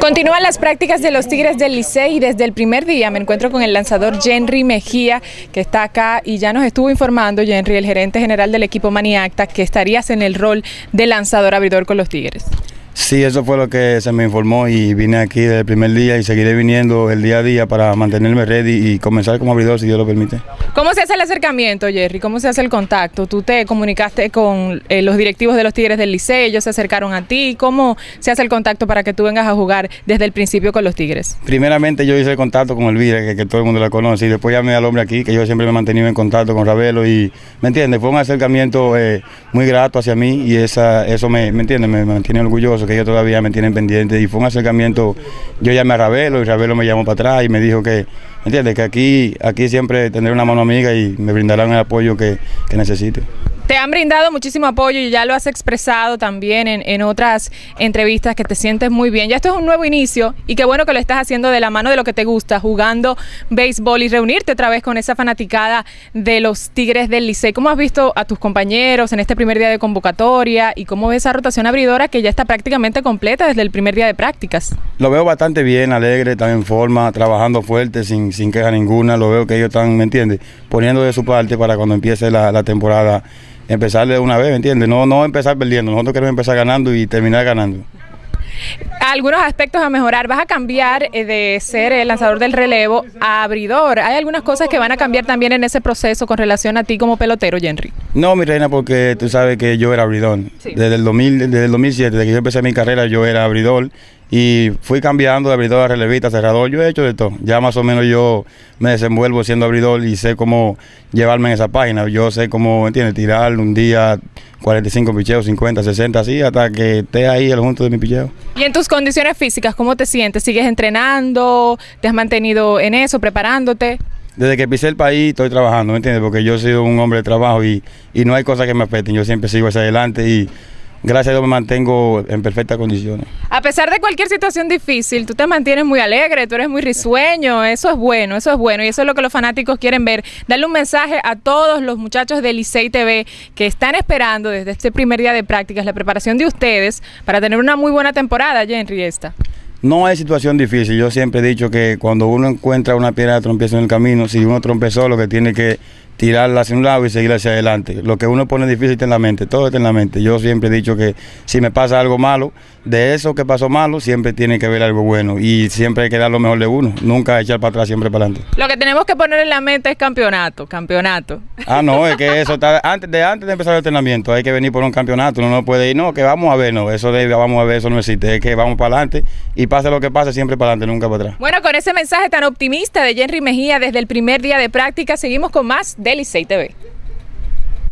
Continúan las prácticas de los Tigres del Licey y desde el primer día me encuentro con el lanzador Henry Mejía que está acá y ya nos estuvo informando Henry, el gerente general del equipo Maniacta, que estarías en el rol de lanzador abridor con los Tigres. Sí, eso fue lo que se me informó y vine aquí desde el primer día y seguiré viniendo el día a día para mantenerme ready y comenzar como abridor si Dios lo permite. ¿Cómo se hace el acercamiento, Jerry? ¿Cómo se hace el contacto? ¿Tú te comunicaste con eh, los directivos de los Tigres del Liceo? ¿Ellos se acercaron a ti? ¿Cómo se hace el contacto para que tú vengas a jugar desde el principio con los Tigres? Primeramente yo hice el contacto con Elvira, que, que todo el mundo la conoce, y después llamé al hombre aquí, que yo siempre me he mantenido en contacto con Ravelo y, ¿me entiendes? Fue un acercamiento eh, muy grato hacia mí y esa, eso me, ¿me entiendes? Me mantiene orgulloso que ellos todavía me tienen pendiente y fue un acercamiento, yo llamé a Ravelo y Ravelo me llamó para atrás y me dijo que, ¿entiendes? Que aquí, aquí siempre tendré una mano amiga y me brindarán el apoyo que, que necesite. Te han brindado muchísimo apoyo y ya lo has expresado también en, otras entrevistas que te sientes muy bien. Ya esto es un nuevo inicio y qué bueno que lo estás haciendo de la mano de lo que te gusta, jugando béisbol y reunirte otra vez con esa fanaticada de los Tigres del Licey. ¿Cómo has visto a tus compañeros en este primer día de convocatoria y cómo ves esa rotación abridora que ya está prácticamente completa desde el primer día de prácticas? Lo veo bastante bien, alegre, están en forma, trabajando fuerte, sin, sin queja ninguna. Lo veo que ellos están, ¿me entiendes? Poniendo de su parte para cuando empiece la temporada empezar de una vez, ¿me entiendes? No, no empezar perdiendo, nosotros queremos empezar ganando y terminar ganando. Algunos aspectos a mejorar. ¿Vas a cambiar eh, de ser el lanzador del relevo a abridor? ¿Hay algunas cosas que van a cambiar también en ese proceso con relación a ti como pelotero, Henry? No, mi reina, porque tú sabes que yo era abridor. Desde, el 2000, desde el 2007, desde que yo empecé mi carrera, yo era abridor y fui cambiando de abridor a relevista, cerrador. Yo he hecho de todo. Ya más o menos yo me desenvuelvo siendo abridor y sé cómo llevarme en esa página. Yo sé cómo, ¿entiendes? Tirar un día 45 picheos, 50, 60, así, hasta que esté ahí el junto de mi picheo. ¿Y en tus condiciones físicas, cómo te sientes? ¿Sigues entrenando? ¿Te has mantenido en eso, preparándote? Desde que pisé el país estoy trabajando, ¿me entiendes? Porque yo soy un hombre de trabajo y, y no hay cosas que me afecten. Yo siempre sigo hacia adelante y gracias a Dios me mantengo en perfectas condiciones. A pesar de cualquier situación difícil, tú te mantienes muy alegre, tú eres muy risueño, eso es bueno, eso es bueno y eso es lo que los fanáticos quieren ver. Darle un mensaje a todos los muchachos de Licey TV que están esperando desde este primer día de prácticas la preparación de ustedes para tener una muy buena temporada, Henry, esta. No hay situación difícil. Yo siempre he dicho que cuando uno encuentra una piedra de en el camino, si uno trompezó, lo que tiene que tirarla hacia un lado y seguir hacia adelante. Lo que uno pone difícil está en la mente, todo está en la mente. Yo siempre he dicho que si me pasa algo malo, de eso que pasó malo, siempre tiene que ver algo bueno y siempre hay que dar lo mejor de uno, nunca echar para atrás, siempre para adelante. Lo que tenemos que poner en la mente es campeonato, campeonato. Ah, no, es que eso está antes de antes de empezar el entrenamiento, hay que venir por un campeonato, uno no puede ir, no, que vamos a ver, no, eso de vamos a ver, eso no existe, es que vamos para adelante y pase lo que pase, siempre para adelante, nunca para atrás. Bueno, con ese mensaje tan optimista de Henry Mejía desde el primer día de práctica, seguimos con más del ICEI TV.